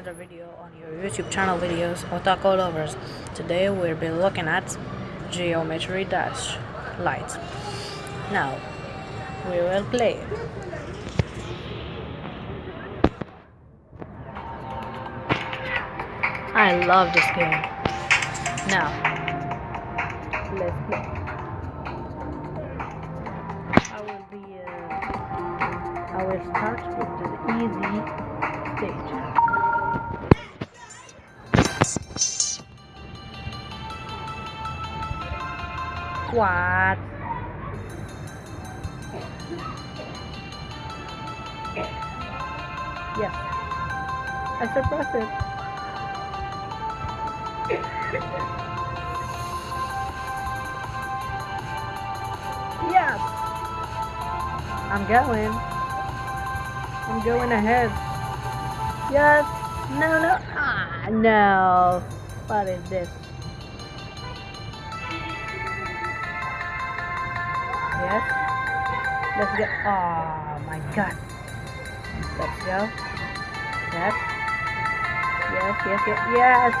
another video on your YouTube channel videos Otaku Lovers. Today we'll be looking at Geometry Dash Lite. Now, we will play. I love this game. Now, let's play. I will be, uh, I will start with What? Yes. I suppressed it. Yes. I'm going. I'm going ahead. Yes. No, no. Ah, no. What is this? Let's go. Oh my god. Let's go. Yes. Yes, yes, yes, yes.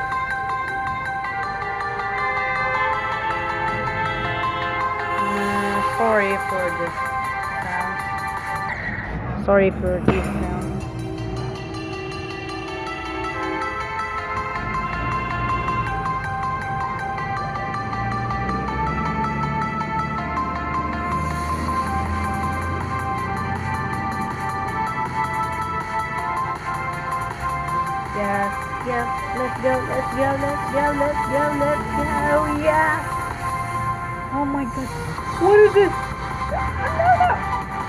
Sorry for this sound. Sorry for this sound. Go, let's go, let's go, let's go, let's go, yeah. Oh my god, what is this?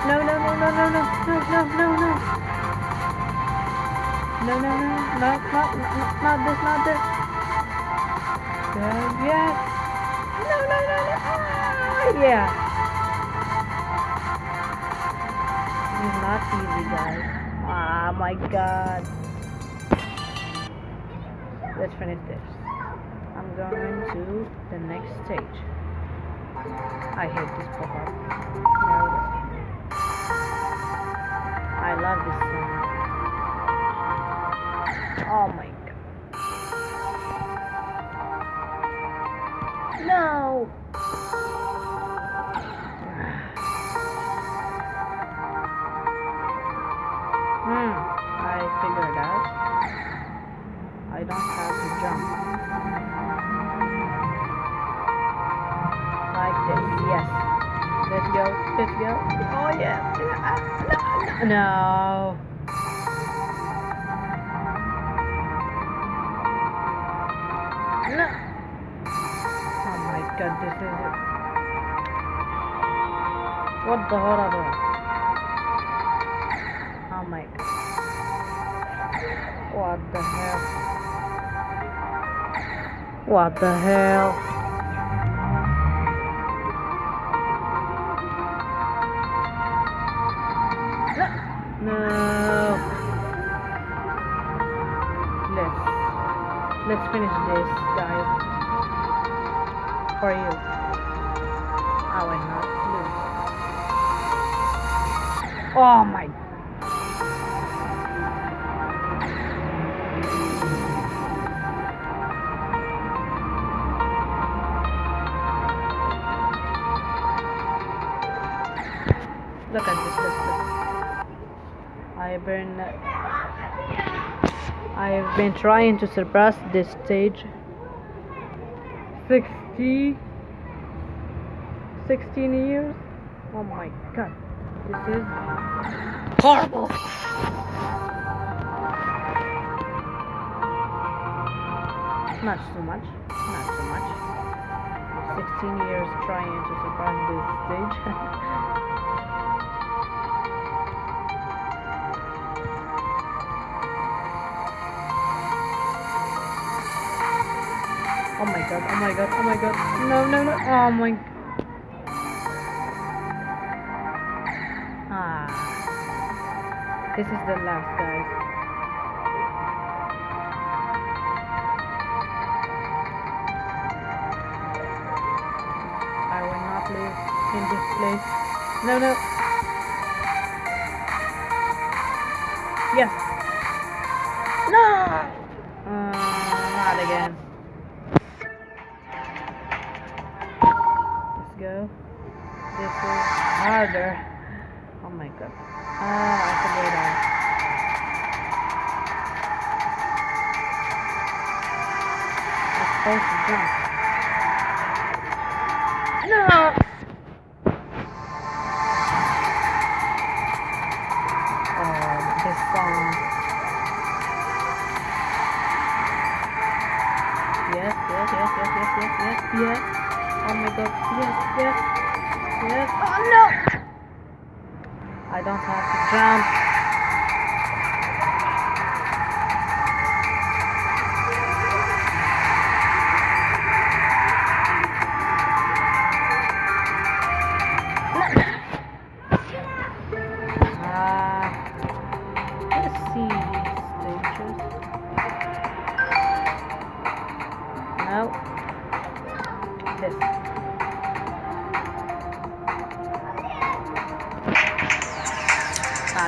No, no, no, no, no, no, no, no, no, no. No, no, no, not, not, not, not this, not this. Yeah, yes. No, no, no, no, ah, yeah. It's not easy, guys. Ah, my god. Let's finish this. I'm going to the next stage. I hate this pop-up. No, I love this song. Oh my I don't have to jump. Like this, yes. Let's go, let's go. Oh yeah. No. No. Oh my god, this is it. What the horror? Oh my god. What the hell? What the hell? No. Let's let's finish this, guys. For you. I will not lose. Oh my I've been I've been trying to surpass this stage 60 16 years. Oh my god. This is horrible. Not so much. Not so much. 16 years trying to surpass this stage. god, oh my god, oh my god. No, no, no. Oh my. Ah. This is the last, guys. I will not live in this place. No, no. Yes. Supposed to jump. No! This song. Yes, yes, yes, yes, yes, yes, yes, yes. Oh my god, yes, yes, yes. Oh no! I don't have to jump.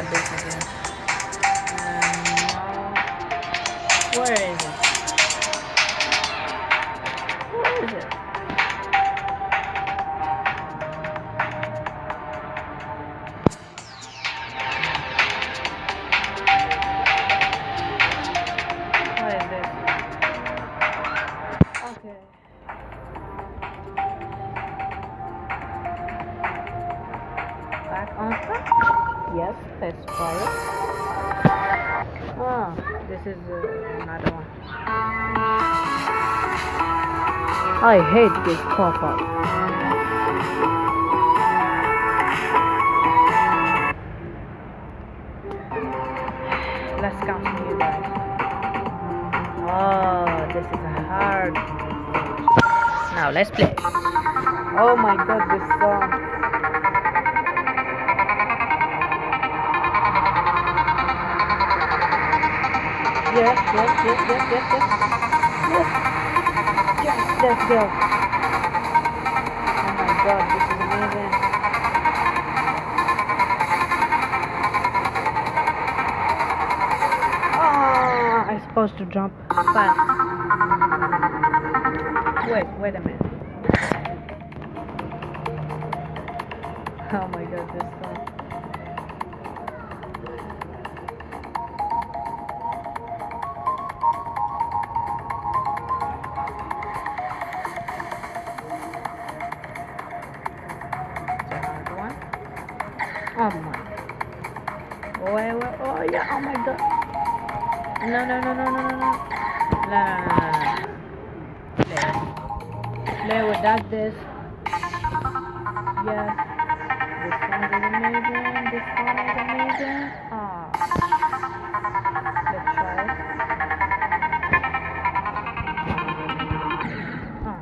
This again. Um, where is it? I hate this pop-up. Let's continue guys. Oh, this is hard. Now let's play. Oh my god, this song. Yes, yes, yes, yes, yes, yes. Yes. Let's go. Oh my god, this is amazing. Ah, I'm supposed to jump fast. Wait, wait a minute. Oh my god, this song. No, no, no, no, no, no, no. No, no, no, no. Play. Play without this. Yes. This song is amazing. This song is amazing. Ah. Let's try it. Ah.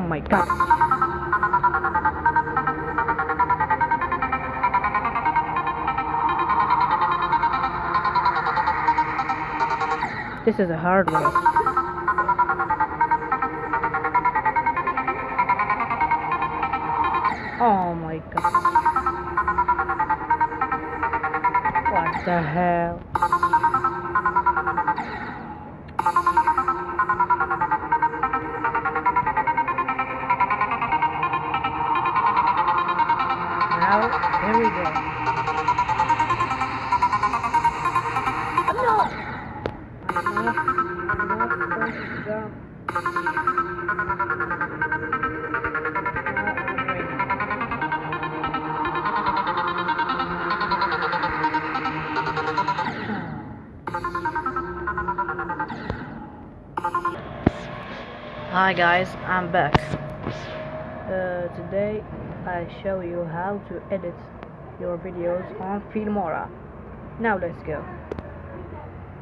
Oh my god. This is a hard one. Oh my god. What the hell? Now, here we go. Hi guys, I'm back. Uh, today I show you how to edit your videos on Filmora. Now let's go.